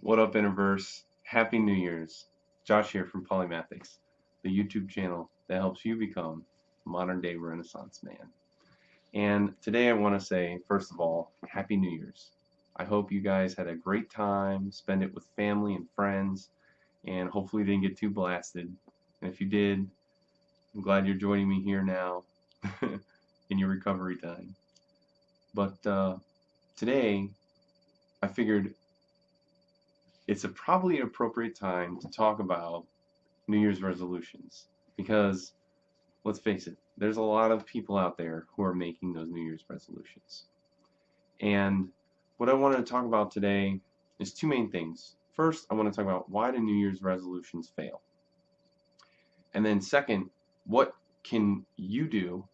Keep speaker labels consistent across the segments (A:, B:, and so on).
A: What up, Interverse? Happy New Year's. Josh here from Polymathics, the YouTube channel that helps you become a modern day Renaissance man. And today I want to say, first of all, Happy New Year's. I hope you guys had a great time, spend it with family and friends, and hopefully didn't get too blasted. And if you did, I'm glad you're joining me here now in your recovery time. But uh, today, I figured it's a probably an appropriate time to talk about New Year's resolutions because let's face it, there's a lot of people out there who are making those New Year's resolutions. And what I wanted to talk about today is two main things. First, I want to talk about why do New Year's resolutions fail? And then second, what can you do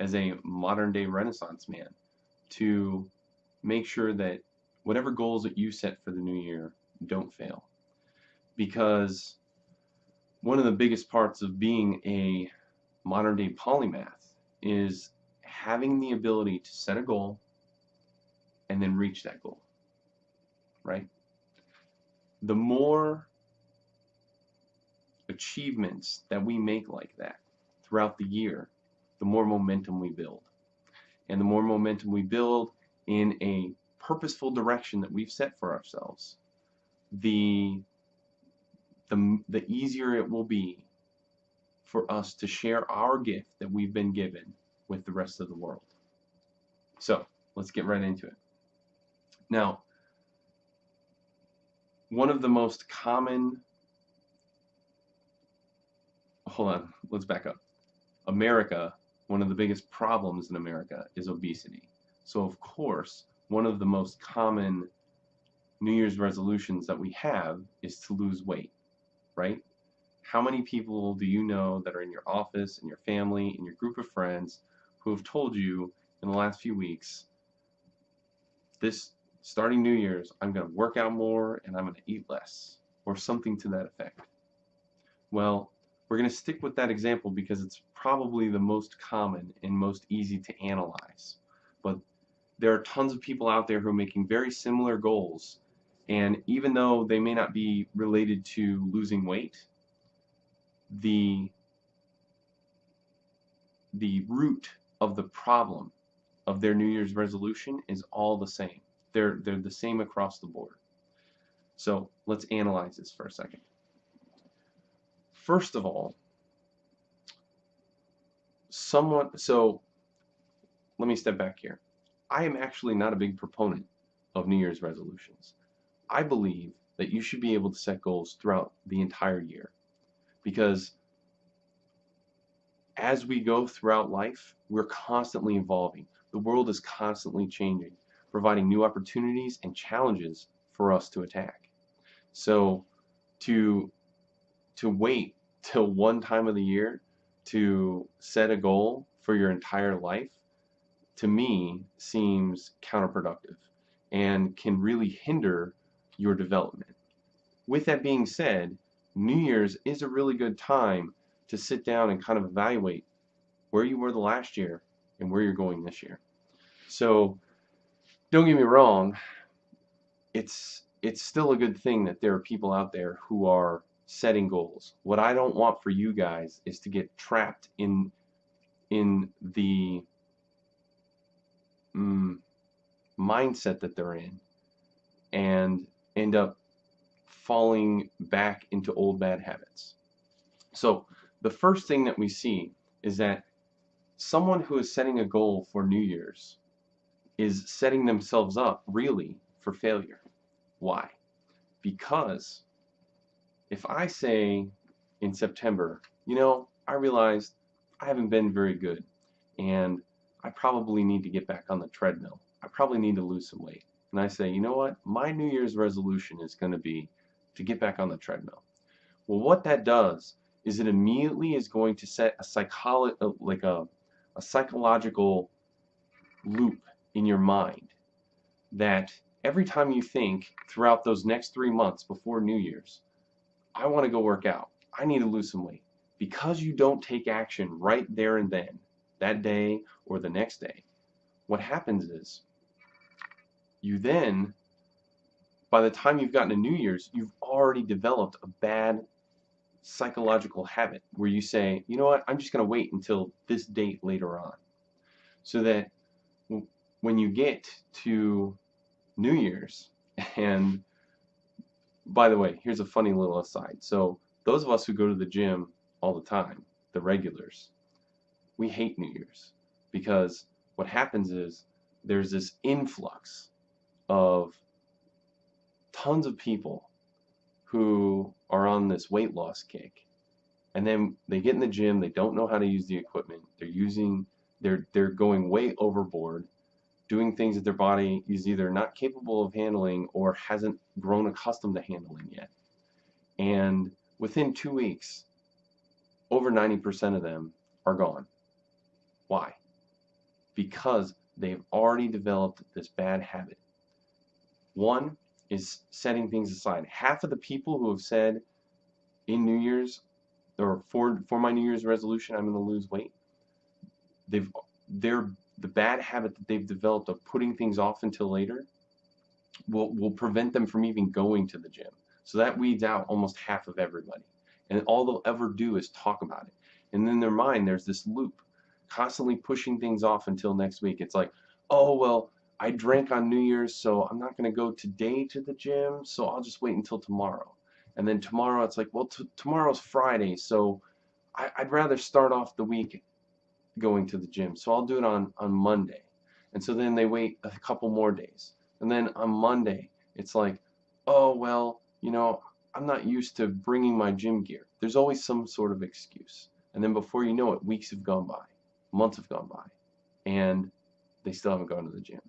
A: as a modern day Renaissance man to make sure that whatever goals that you set for the new year don't fail. Because one of the biggest parts of being a modern day polymath is having the ability to set a goal and then reach that goal. Right? The more achievements that we make like that throughout the year, the more momentum we build. And the more momentum we build in a purposeful direction that we've set for ourselves, the, the, the easier it will be for us to share our gift that we've been given with the rest of the world. So let's get right into it. Now, one of the most common, hold on, let's back up. America, one of the biggest problems in America is obesity. So of course, one of the most common New Year's resolutions that we have is to lose weight, right? How many people do you know that are in your office, in your family, in your group of friends who have told you in the last few weeks, this starting New Year's, I'm going to work out more and I'm going to eat less, or something to that effect? Well, we're going to stick with that example because it's probably the most common and most easy to analyze. But there are tons of people out there who are making very similar goals and even though they may not be related to losing weight, the the root of the problem of their New Year's resolution is all the same. They're they're the same across the board. So let's analyze this for a second. First of all, someone so let me step back here. I am actually not a big proponent of New Year's resolutions. I believe that you should be able to set goals throughout the entire year because as we go throughout life, we're constantly evolving. The world is constantly changing, providing new opportunities and challenges for us to attack. So to to wait till one time of the year to set a goal for your entire life to me seems counterproductive and can really hinder your development. With that being said, New Year's is a really good time to sit down and kind of evaluate where you were the last year and where you're going this year. So don't get me wrong, it's it's still a good thing that there are people out there who are setting goals. What I don't want for you guys is to get trapped in in the mm, mindset that they're in and end up falling back into old bad habits. So the first thing that we see is that someone who is setting a goal for New Year's is setting themselves up really for failure. Why? Because if I say in September, you know, I realized I haven't been very good and I probably need to get back on the treadmill. I probably need to lose some weight and I say, you know what, my New Year's resolution is going to be to get back on the treadmill. Well, what that does is it immediately is going to set a psycholo uh, like a, a psychological loop in your mind that every time you think throughout those next three months before New Year's, I want to go work out. I need to lose some weight. Because you don't take action right there and then, that day or the next day, what happens is you then, by the time you've gotten to New Year's, you've already developed a bad psychological habit where you say, you know what, I'm just going to wait until this date later on. So that when you get to New Year's, and by the way, here's a funny little aside. So, those of us who go to the gym all the time, the regulars, we hate New Year's because what happens is there's this influx of tons of people who are on this weight loss kick. And then they get in the gym they don't know how to use the equipment. They're using they're they're going way overboard doing things that their body is either not capable of handling or hasn't grown accustomed to handling yet. And within two weeks over 90% of them are gone. Why? Because they've already developed this bad habit one is setting things aside. Half of the people who have said in New Year's or for for my New Year's resolution I'm going to lose weight, they've they're the bad habit that they've developed of putting things off until later will will prevent them from even going to the gym. So that weeds out almost half of everybody. And all they'll ever do is talk about it. And in their mind there's this loop constantly pushing things off until next week. It's like, "Oh, well, I drank on New Year's, so I'm not going to go today to the gym, so I'll just wait until tomorrow. And then tomorrow, it's like, well, tomorrow's Friday, so I would rather start off the week going to the gym, so I'll do it on, on Monday. And so then they wait a couple more days. And then on Monday, it's like, oh, well, you know, I'm not used to bringing my gym gear. There's always some sort of excuse. And then before you know it, weeks have gone by, months have gone by, and they still haven't gone to the gym.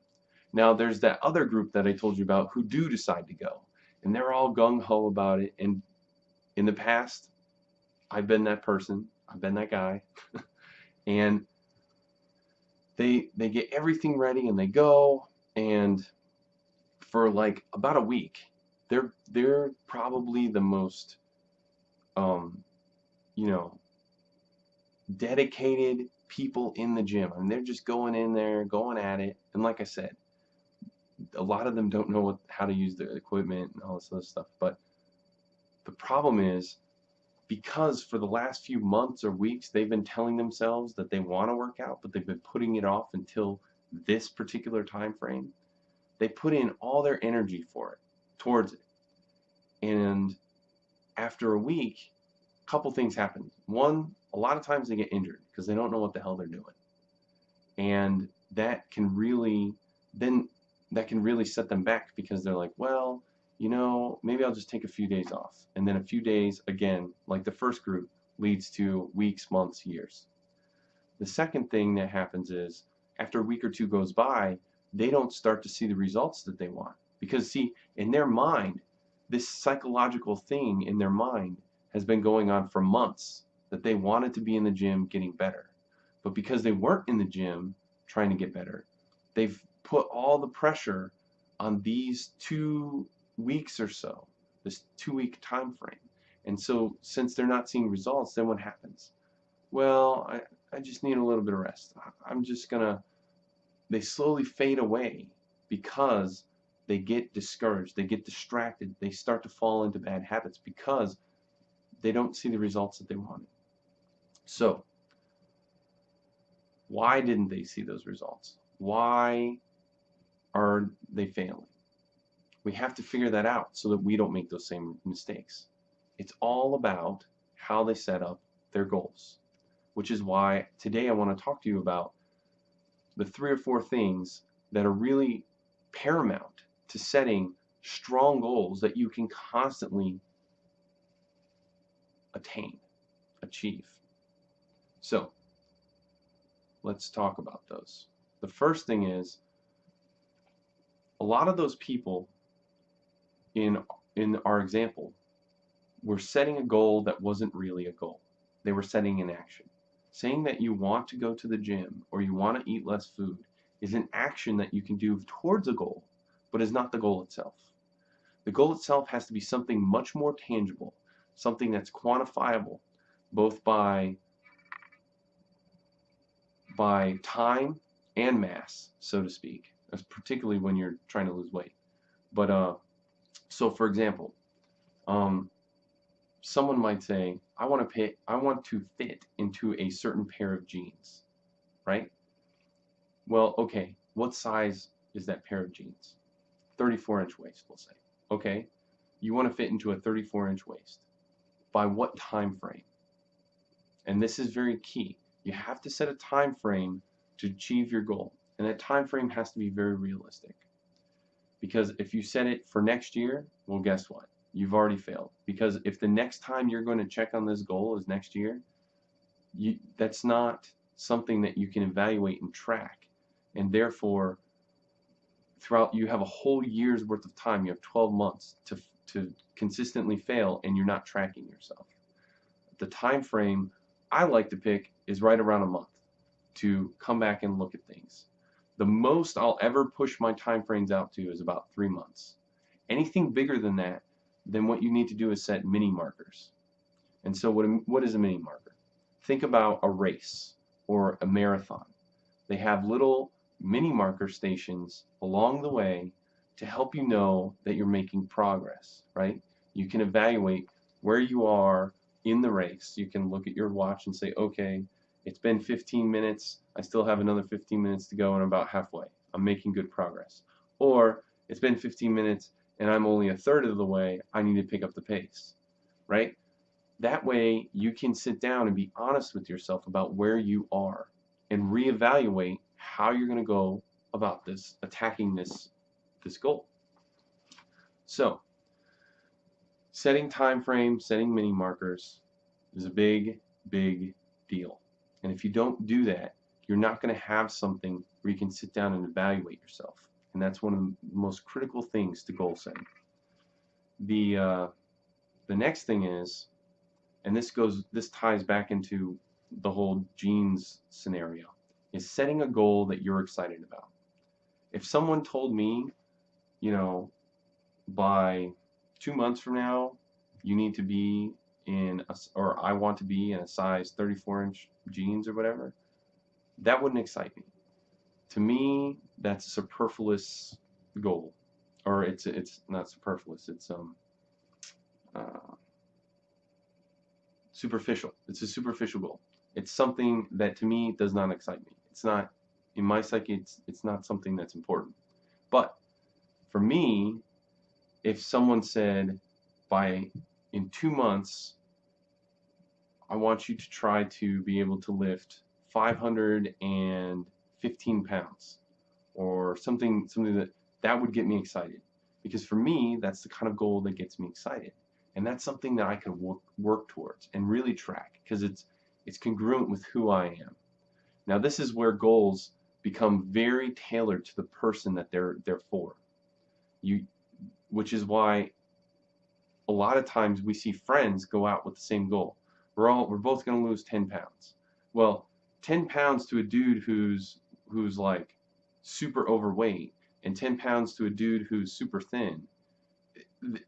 A: Now there's that other group that I told you about who do decide to go. And they're all gung-ho about it. And in the past, I've been that person. I've been that guy. and they they get everything ready and they go and for like about a week they're they're probably the most um you know dedicated people in the gym I mean they're just going in there going at it and like I said a lot of them don't know what, how to use the equipment and all this other stuff. But the problem is because for the last few months or weeks they've been telling themselves that they want to work out, but they've been putting it off until this particular time frame. They put in all their energy for it, towards it. And after a week, a couple things happen. One, a lot of times they get injured because they don't know what the hell they're doing. And that can really then that can really set them back because they're like, well, you know, maybe I'll just take a few days off. And then a few days, again, like the first group, leads to weeks, months, years. The second thing that happens is after a week or two goes by, they don't start to see the results that they want. Because, see, in their mind, this psychological thing in their mind has been going on for months that they wanted to be in the gym getting better. But because they weren't in the gym trying to get better, they've put all the pressure on these two weeks or so, this two week time frame. And so since they're not seeing results, then what happens? Well, I, I just need a little bit of rest. I'm just gonna they slowly fade away because they get discouraged, they get distracted, they start to fall into bad habits because they don't see the results that they wanted. So, why didn't they see those results? Why are they failing? We have to figure that out so that we don't make those same mistakes. It's all about how they set up their goals, which is why today I want to talk to you about the three or four things that are really paramount to setting strong goals that you can constantly attain, achieve. So, let's talk about those. The first thing is a lot of those people in in our example were setting a goal that wasn't really a goal. They were setting an action. Saying that you want to go to the gym or you want to eat less food is an action that you can do towards a goal, but is not the goal itself. The goal itself has to be something much more tangible, something that's quantifiable, both by by time and mass, so to speak particularly when you're trying to lose weight. But uh, So, for example, um, someone might say, I want to pay, I want to fit into a certain pair of jeans, right? Well, okay, what size is that pair of jeans? 34 inch waist, we'll say. Okay, you want to fit into a 34 inch waist. By what time frame? And this is very key. You have to set a time frame to achieve your goal. And that time frame has to be very realistic. Because if you set it for next year, well, guess what? You've already failed. Because if the next time you're going to check on this goal is next year, you, that's not something that you can evaluate and track. And therefore, throughout you have a whole year's worth of time. You have 12 months to to consistently fail, and you're not tracking yourself. The time frame I like to pick is right around a month to come back and look at things. The most I'll ever push my time frames out to is about three months. Anything bigger than that, then what you need to do is set mini markers. And so what, what is a mini marker? Think about a race or a marathon. They have little mini marker stations along the way to help you know that you're making progress, right? You can evaluate where you are in the race. You can look at your watch and say, okay, it's been 15 minutes. I still have another 15 minutes to go and I'm about halfway. I'm making good progress. Or it's been 15 minutes and I'm only a third of the way. I need to pick up the pace, right? That way you can sit down and be honest with yourself about where you are and reevaluate how you're going to go about this, attacking this, this goal. So, setting time frames, setting mini markers is a big, big deal. And if you don't do that, you're not going to have something where you can sit down and evaluate yourself. And that's one of the most critical things to goal setting. The uh, the next thing is, and this goes, this ties back into the whole jeans scenario is setting a goal that you're excited about. If someone told me, you know, by two months from now, you need to be in, a, or I want to be in a size 34 inch jeans or whatever, that wouldn't excite me. To me, that's a superfluous goal, or it's it's not superfluous. It's um uh, superficial. It's a superficial goal. It's something that to me does not excite me. It's not in my psyche. It's it's not something that's important. But for me, if someone said by in two months, I want you to try to be able to lift 515 pounds or something something that that would get me excited. Because for me that's the kind of goal that gets me excited. And that's something that I can work, work towards and really track because it's it's congruent with who I am. Now this is where goals become very tailored to the person that they're they're for. You, which is why a lot of times we see friends go out with the same goal. We're all we're both going to lose 10 pounds. Well, 10 pounds to a dude who's who's like super overweight and 10 pounds to a dude who's super thin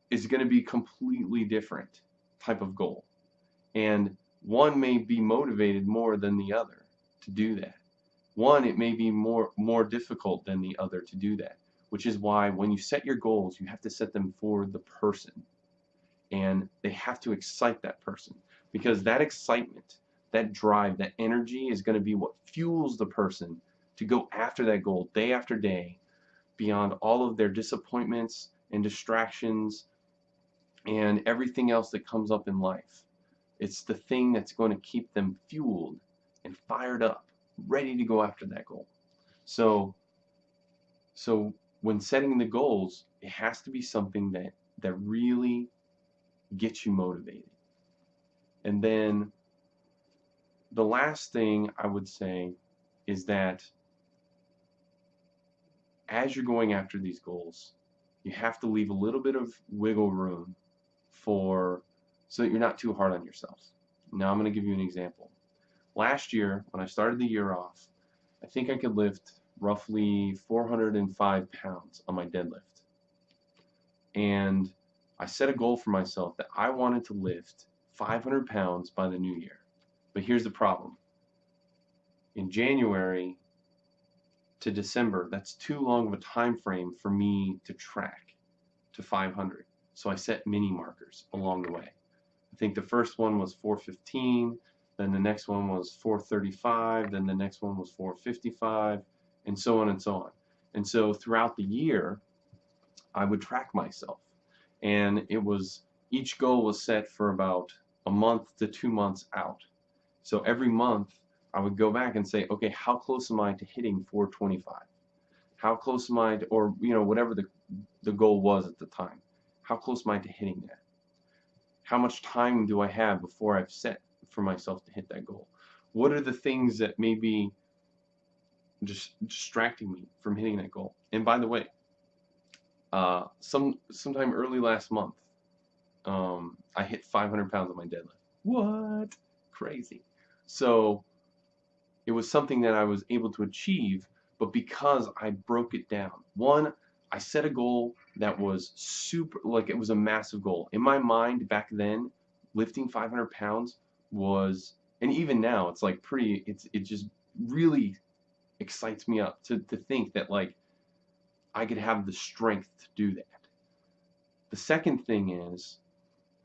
A: is going to be completely different type of goal. And one may be motivated more than the other to do that. One, it may be more, more difficult than the other to do that, which is why when you set your goals, you have to set them for the person. And they have to excite that person because that excitement, that drive, that energy is going to be what fuels the person to go after that goal day after day beyond all of their disappointments and distractions and everything else that comes up in life. It's the thing that's going to keep them fueled and fired up, ready to go after that goal. So, so when setting the goals, it has to be something that that really gets you motivated. And then the last thing I would say is that as you're going after these goals, you have to leave a little bit of wiggle room for so that you're not too hard on yourself. Now I'm going to give you an example last year, when I started the year off, I think I could lift roughly 405 pounds on my deadlift. And I set a goal for myself that I wanted to lift 500 pounds by the new year. But here's the problem. In January to December, that's too long of a time frame for me to track to 500. So I set mini markers along the way. I think the first one was 415, then the next one was 435, then the next one was 455, and so on and so on. And so throughout the year, I would track myself. And it was each goal was set for about a month to two months out. So every month I would go back and say, okay, how close am I to hitting 425? How close am I to, or you know, whatever the, the goal was at the time. How close am I to hitting that? How much time do I have before I've set for myself to hit that goal? What are the things that may be just distracting me from hitting that goal? And by the way, uh, some sometime early last month, um, I hit 500 pounds on my deadlift. What? Crazy. So it was something that I was able to achieve, but because I broke it down. One, I set a goal that was super, like it was a massive goal. In my mind back then, lifting 500 pounds was, and even now, it's like pretty, it's it just really excites me up to, to think that like I could have the strength to do that. The second thing is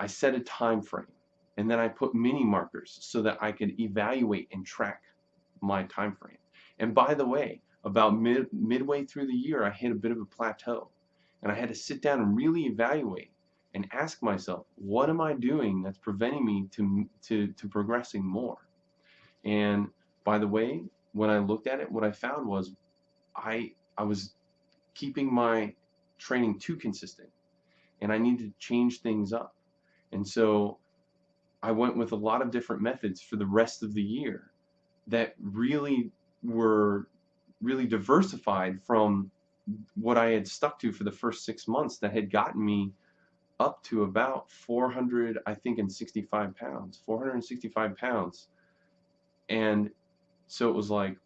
A: I set a time frame and then I put mini markers so that I could evaluate and track my time frame. And by the way, about mid, midway through the year, I hit a bit of a plateau. And I had to sit down and really evaluate and ask myself, what am I doing that's preventing me to, to, to progressing more? And by the way, when I looked at it, what I found was I, I was keeping my training too consistent and I needed to change things up. And so I went with a lot of different methods for the rest of the year that really were really diversified from what I had stuck to for the first six months that had gotten me up to about 400 I think and 65 pounds 465 pounds and so it was like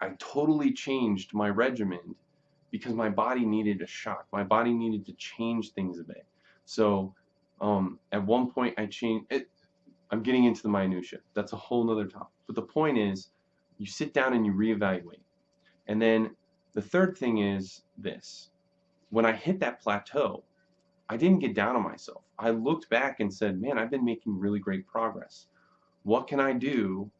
A: I totally changed my regimen because my body needed a shock my body needed to change things a bit so um, at one point I changed it I'm getting into the minutia that's a whole nother topic but the point is you sit down and you reevaluate. And then the third thing is this. When I hit that plateau, I didn't get down on myself. I looked back and said, man, I've been making really great progress. What can I do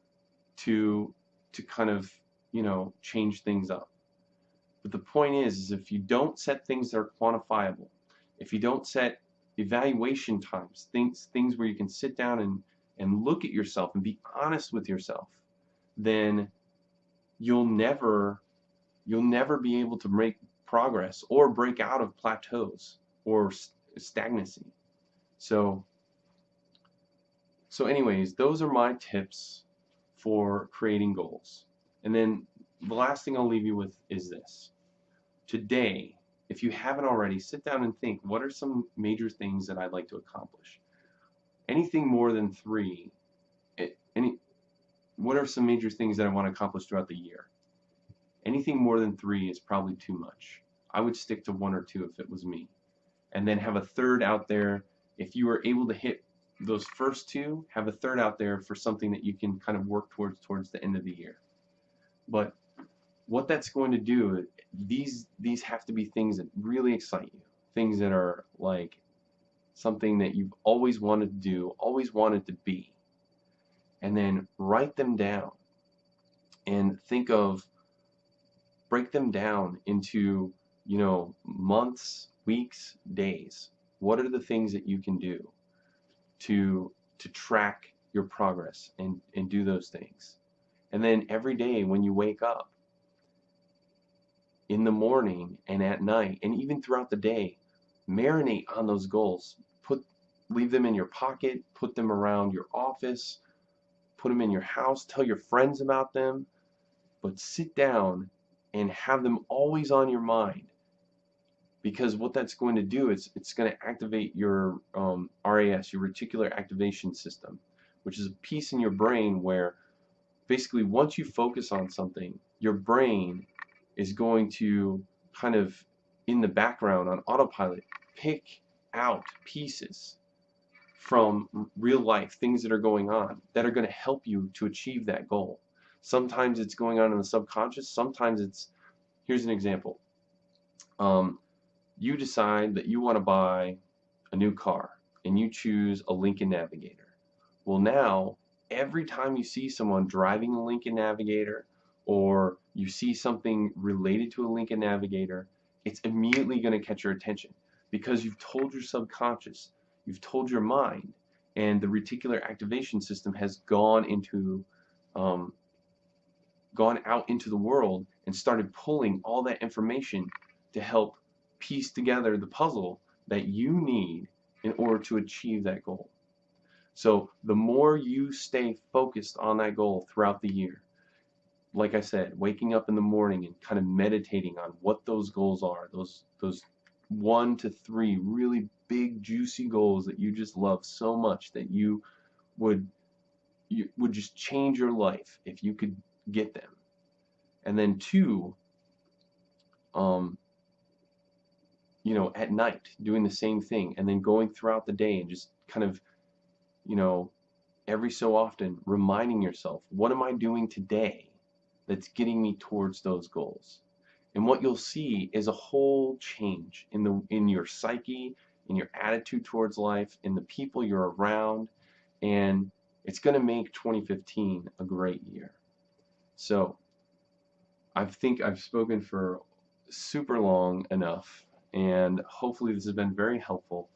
A: to to kind of, you know, change things up? But the point is, is if you don't set things that are quantifiable, if you don't set evaluation times, things things where you can sit down and, and look at yourself and be honest with yourself, then you'll never you'll never be able to make progress or break out of plateaus or stagnancy. So so anyways, those are my tips for creating goals. And then the last thing I'll leave you with is this. Today, if you haven't already, sit down and think, what are some major things that I'd like to accomplish? Anything more than three, any what are some major things that I want to accomplish throughout the year? Anything more than three is probably too much. I would stick to one or two if it was me. And then have a third out there. If you are able to hit those first two, have a third out there for something that you can kind of work towards towards the end of the year. But what that's going to do, these these have to be things that really excite you. Things that are like something that you've always wanted to do, always wanted to be. And then write them down. And think of break them down into you know months weeks days. What are the things that you can do to to track your progress and and do those things? And then every day when you wake up in the morning and at night and even throughout the day marinate on those goals put leave them in your pocket put them around your office put them in your house, tell your friends about them, but sit down and have them always on your mind. Because what that's going to do is it's going to activate your um, RAS, your reticular activation system, which is a piece in your brain where basically once you focus on something, your brain is going to kind of in the background on autopilot pick out pieces from real life, things that are going on that are going to help you to achieve that goal. Sometimes it's going on in the subconscious, sometimes it's, here's an example. Um, you decide that you want to buy a new car and you choose a Lincoln Navigator. Well, now every time you see someone driving a Lincoln Navigator or you see something related to a Lincoln Navigator, it's immediately going to catch your attention because you've told your subconscious, you've told your mind, and the reticular activation system has gone into um, gone out into the world and started pulling all that information to help piece together the puzzle that you need in order to achieve that goal. So the more you stay focused on that goal throughout the year, like I said, waking up in the morning and kind of meditating on what those goals are, those those one to three really big juicy goals that you just love so much that you would you would just change your life if you could get them. And then two, um, you know, at night doing the same thing and then going throughout the day and just kind of, you know, every so often reminding yourself, what am I doing today that's getting me towards those goals? And what you'll see is a whole change in the in your psyche, in your attitude towards life, in the people you're around, and it's going to make 2015 a great year. So, I think I've spoken for super long enough, and hopefully this has been very helpful.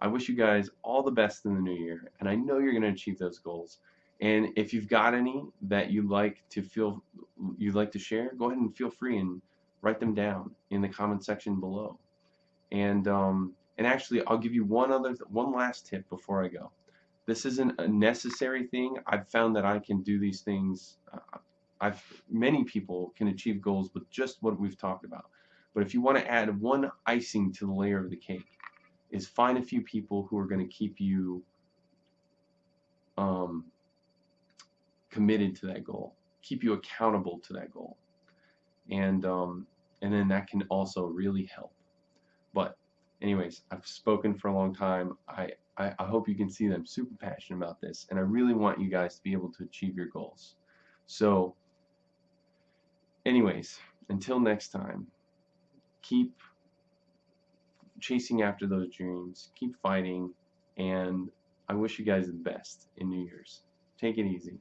A: I wish you guys all the best in the new year, and I know you're going to achieve those goals. And if you've got any that you'd like to feel you'd like to share, go ahead and feel free and write them down in the comment section below. And um, and actually, I'll give you one other one last tip before I go. This isn't a necessary thing. I've found that I can do these things. Uh, I've many people can achieve goals with just what we've talked about. But if you want to add one icing to the layer of the cake, is find a few people who are going to keep you um, committed to that goal, keep you accountable to that goal, and um, and then that can also really help. But anyways, I've spoken for a long time. I, I, I hope you can see that I'm super passionate about this, and I really want you guys to be able to achieve your goals. So, anyways, until next time, keep chasing after those dreams, keep fighting, and I wish you guys the best in New Year's. Take it easy.